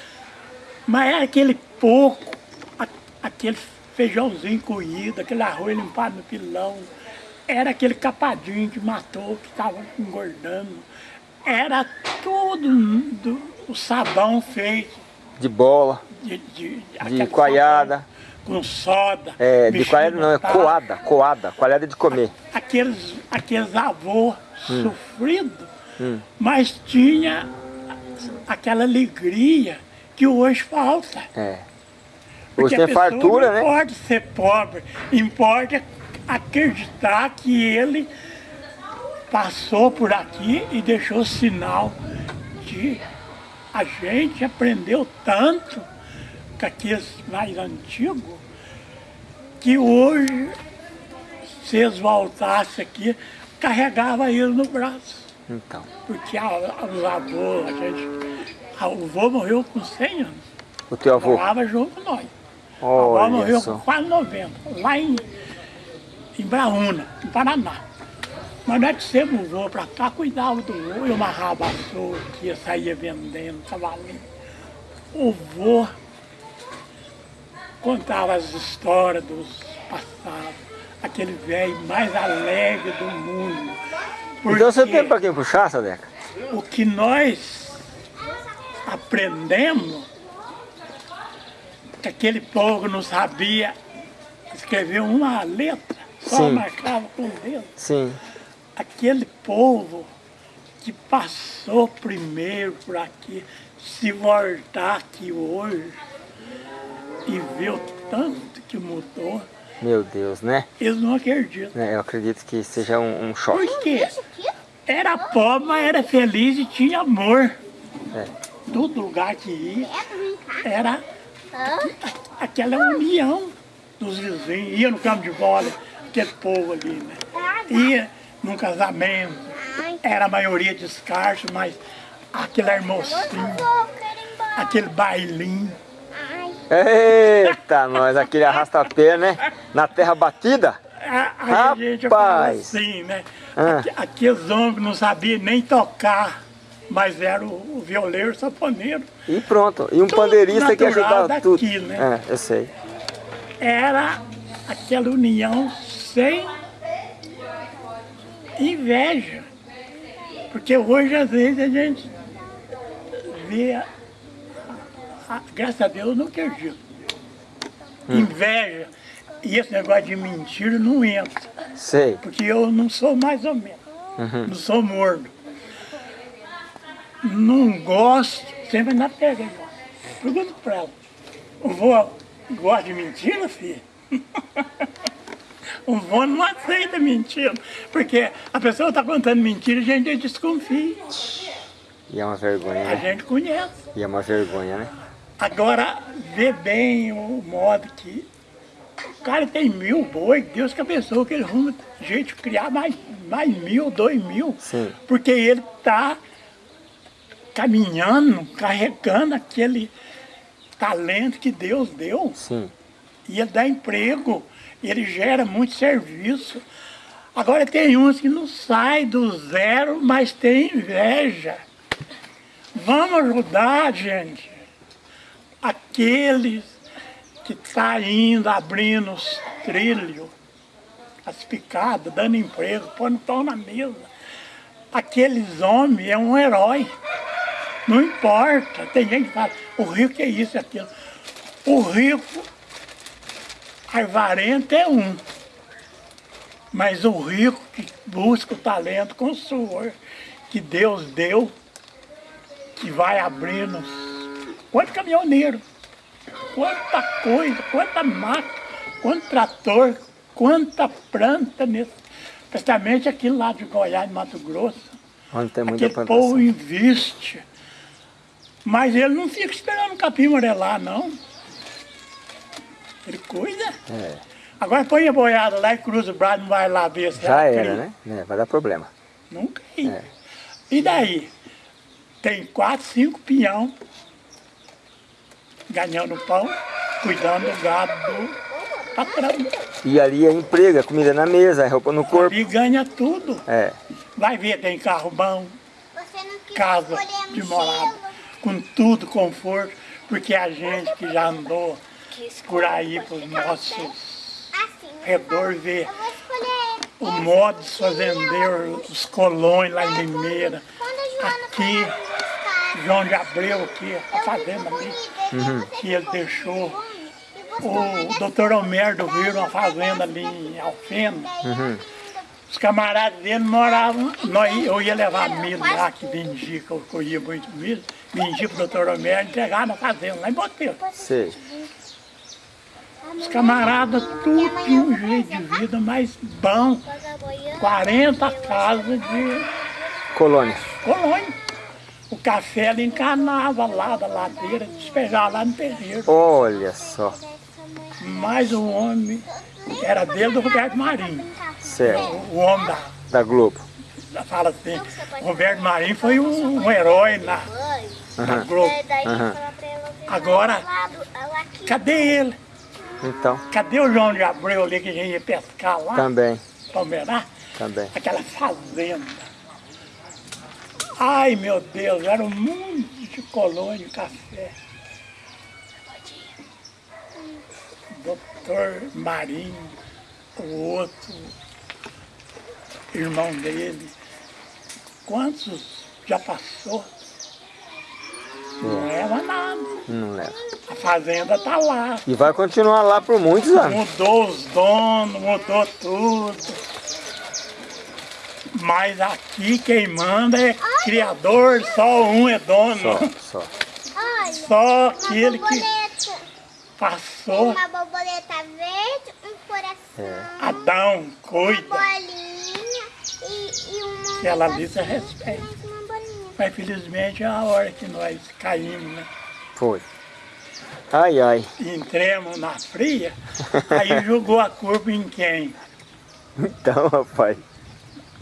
Mas era aquele pouco, aquele feijãozinho coído, aquele arroz limpado no pilão, era aquele capadinho que matou, que estava engordando. Era tudo do, o sabão feito De bola, de, de, de coalhada. Com soda. É, de coalhada não, é coada, coada. Coalhada de comer. Aqueles, aqueles avôs Hum. sofridos, mas tinha aquela alegria que hoje falta. É. Porque Hoje tem a pessoa fartura, não né? importa ser pobre, importa acreditar que ele passou por aqui e deixou sinal de a gente aprendeu tanto com aqueles mais antigos que hoje, se eles voltassem aqui, carregava ele no braço. Então. Porque a, os avôs, a gente. A, o avô morreu com 100 anos. O teu avô. Morava junto com nós. A avó Olha morreu com quase 90, lá em, em Braúna, no Paraná. Mas nós dissemos o vô para cá, cuidava do vô, eu amarrava a que ia sair vendendo, cavalinho. O vô contava as histórias dos passados, aquele velho mais alegre do mundo. Então você Porque tem pra quem puxar, Sadeca? o que nós aprendemos, que aquele povo não sabia escrever uma letra, só Sim. marcava com o dedo. Sim. Aquele povo que passou primeiro por aqui, se voltar aqui hoje e ver o tanto que mudou, Meu Deus, né? eles não acreditam. É, Eu acredito que seja um, um choque. Por quê? Era pobre, mas era feliz e tinha amor. É. Todo lugar que ia era aquela união dos vizinhos. Ia no campo de bola, aquele povo ali, né? Ia num casamento, era a maioria descarte, mas aquele hermosinho, aquele bailinho. Eita, nós, aquele arrasta-pé, né? Na terra batida. A, a gente fala Rapaz! assim, né? Ah. Aqu- Aqueles homens não sabiam nem tocar, mas era o, o violeiro saponeiro. E pronto. E um Tudo pandeirista que ajudava daqui, tudo. né? É, eu sei. Era aquela união sem inveja. Porque hoje, às vezes, a gente vê, a- a- graças a Deus, eu não acredito. Hum. Inveja. E esse negócio de mentira não entra. Sei. Porque eu não sou mais ou menos. Não sou morno. Não gosto, sempre na pega. igual. Pergunta pra ela. O vô gosta de mentira, filho? o vô não aceita mentira. Porque a pessoa está contando mentira e a gente desconfia. E é uma vergonha, A né? gente conhece. E é uma vergonha, né? Agora, vê bem o modo que o cara tem mil boi, Deus que abençoe que ele arruma de criar mais, mais mil, dois mil. Sim. Porque ele está caminhando, carregando aquele talento que Deus deu. Sim. E ele dá emprego, ele gera muito serviço. Agora tem uns que não saem do zero, mas tem inveja. Vamos ajudar, gente, aqueles que estão indo, abrindo os trilhos, as picadas, dando emprego, pondo pão na mesa. Aqueles homens é um herói. Não importa. Tem gente que fala, o rico é isso e aquilo. O rico Arvarento é um. Mas o rico que busca o talento com suor que Deus deu, que vai abrindo. Quanto caminhoneiro, quanta coisa, quanta máquina, quanto trator, quanta planta nesse. Especialmente aqui lá de Goiás, Mato Grosso. Onde tem muita Aquele povo plantação. investe. Mas ele não fica esperando o capim amarelar, não. Ele cuida. É. Agora põe a boiada lá e cruza o braço, não vai lá ver se Já era, né? É, vai dar problema. Não cria. É. E daí? Tem quatro, cinco pinhão ganhando pão, cuidando do gado do patrão. E ali é emprego, é comida na mesa, é roupa no corpo. E ganha tudo. É. Vai ver, tem carro bom, casa de morada, com tudo conforto, porque a gente que já andou por aí, para os nossos redor, escolher. o modo de fazendeiro, os colões lá em Limeira, aqui, João de Abreu, aqui, a fazenda ali, que ele deixou. O doutor Homerdo viu uma fazenda ali em Alfena. Os camaradas dele moravam, nós, eu ia levar milho lá, que vendia, que eu colhia muito milho, vendia pro doutor Homero, entregar na fazenda, lá em Boteiro. Sei. Os camaradas, tudo tinha um jeito de vida mais bom, 40 casas de Colônia. colônia. O café ela encanava lá da ladeira, despejava lá no terreiro. Olha só. Mas o homem era dele do Roberto Marinho, Certo. o homem da, Da Globo. da fala assim, Roberto Marinho foi um, um herói na, na Globo. Aham. Agora, cadê ele? Então, Cadê o João de Abreu ali que a gente ia pescar lá, também, Palmeirá? também. Aquela fazenda. Ai, meu Deus, era um mundo de colônia de café. Doutor Marinho, o outro irmão dele. Quantos já passou? Não leva nada. Não leva. A fazenda tá lá. E vai continuar lá por muitos anos. Mudou os donos, mudou tudo. Mas aqui quem manda é criador, só um é dono. Só, só. Olha, Só uma aquele que borboleta. passou, Uma borboleta verde, um coração, Adão, uma cuida. bolinha e, e uma... Que ela ali você respeita. Mas felizmente é a hora que nós caímos, né? Foi. Ai, ai. Entremos na fria, aí jogou a culpa em quem? Então, rapaz.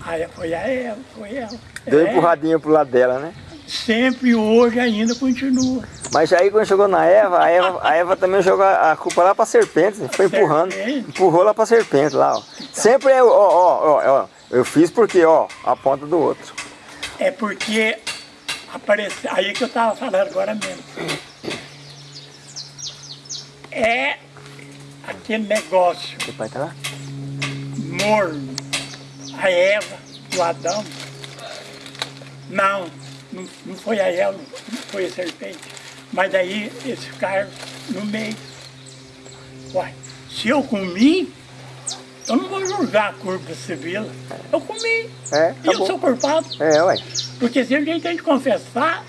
Aí foi a ela, foi ela. Deu É, empurradinha pro lado dela, né? sempre hoje ainda continua. Mas aí quando chegou na Eva, a Eva, a Eva também jogou a culpa lá pra serpente, né? foi empurrando, Serpente. empurrou lá pra serpente lá, ó. Sempre é, ó, ó, ó, ó, eu fiz porque, ó, a ponta do outro. É porque apareceu, aí que eu estava falando agora mesmo. É aquele negócio Seu pai tá lá? morno. A Eva, o Adão. Não, não, não foi a Eva, não foi a serpente. Mas daí eles ficaram no meio. Uai, se eu comi, eu não vou julgar a culpa civil. Eu comi. É, e eu sou culpado. É, ué. Porque sempre a gente tem que confessar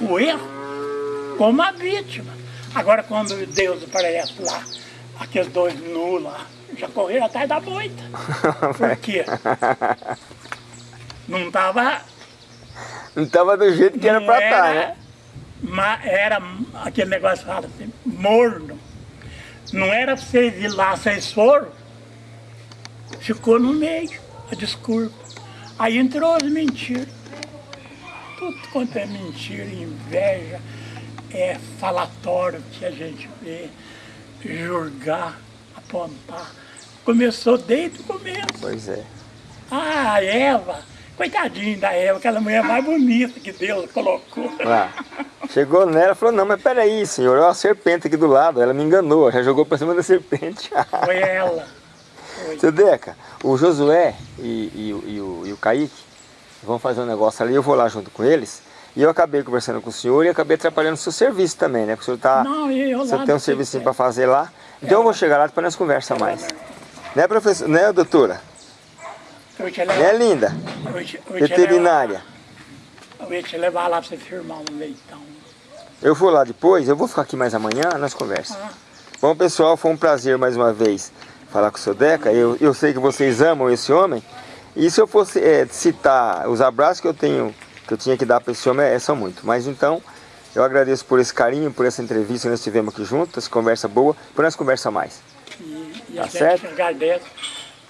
o erro como a vítima. Agora, quando Deus aparece lá, aqueles dois nus lá, já correram atrás da moita. Por quê? Não estava. Não tava do jeito que era pra estar, né? ma- era aquele negócio que fala assim, morno. Não era pra vocês ir lá, vocês foram. Ficou no meio, a desculpa. Aí entrou as mentiras. Tudo quanto é mentira, inveja, é falatório que a gente vê, julgar, apontar. Começou desde o começo. Pois é. Ah, a Eva, coitadinha da Eva, aquela mulher mais bonita que Deus colocou. Lá. Chegou nela e falou, não, mas peraí, senhor, olha a serpente aqui do lado. Ela me enganou, já jogou pra cima da serpente. Foi ela. Seu Deca, o Josué e, e o- e o, e o Kaique vão fazer um negócio ali, eu vou lá junto com eles. E eu acabei conversando com o senhor e acabei atrapalhando o seu serviço também, né? Porque o senhor, tá, Não, eu senhor lá tem um serviço Cipé. para fazer lá. Então eu vou chegar lá depois nós conversa mais. Né, professor? Né, doutora? Eu Né, levar, linda? eu te, eu te Veterinária. eu ia te levar lá pra você firmar um leitão. Eu vou lá depois, eu vou ficar aqui mais amanhã, nós conversamos. Bom, pessoal, foi um prazer mais uma vez falar com o seu Deca. Eu, eu sei que vocês amam esse homem. E se eu fosse eh, citar os abraços que eu tenho, que eu tinha que dar para esse homem, é, são muito. Mas então, eu agradeço por esse carinho, por essa entrevista que nós tivemos aqui juntos, conversa boa, por nós conversa mais. E E a Tá gente certo? agradece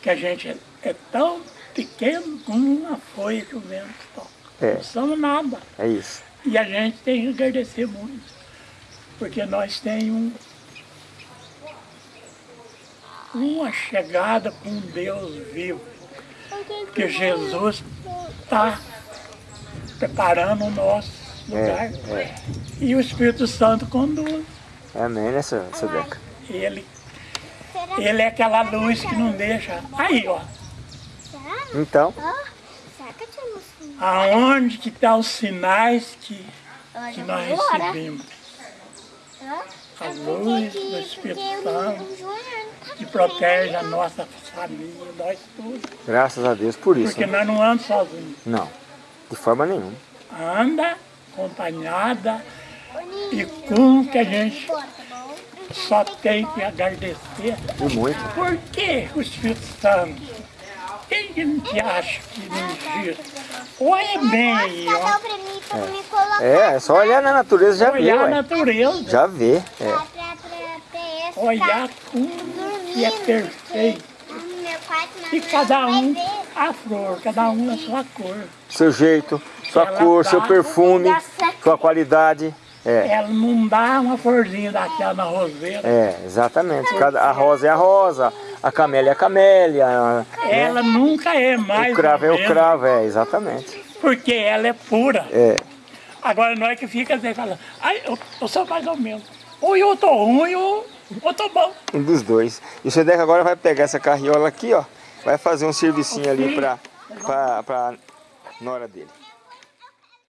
que a gente é, é tão pequeno como uma folha que o vento toca. É. Não somos nada. É isso. E a gente tem que agradecer muito. Porque nós temos um, uma chegada com Deus vivo. Que Jesus está preparando o nosso lugar. é. E o Espírito Santo conduz. Amém, né, seu, seu Deca? Ele, ele é aquela luz que não deixa. Aí, ó. Será? Então? Aonde que estão os sinais que, que nós recebemos? A luz do Espírito porque Santo tá que protege a nossa família, nós tudo. graças a Deus por isso. Porque né? nós não andamos sozinhos. Não, de forma nenhuma. Anda acompanhada e com que a gente só tem que agradecer. E muito. Por que o Espírito Santo? Quem que a gente acha que não existe? Olha bem ó. É, é só olhar na natureza já vê, Olhar a ué. natureza. Já vê. É. Olhar tudo que é perfeito. E cada um a flor, cada um a sua cor. Seu jeito, sua Ela cor, seu perfume, sua qualidade. É, Ela não dá uma florzinha daquela na roseira. é, exatamente. Cada, a rosa é a rosa, a camélia é a camélia, a- Ela nunca é mais o cravo é o cravo, é, exatamente. Porque ela é pura. É, Agora nós que fica assim, falando, ai, eu, eu sou mais ou menos. Ou eu tô ruim, ou tô bom. um dos dois. E o seu Deca agora vai pegar essa carriola aqui, ó, vai fazer um servicinho ali pra, pra, pra nora dele.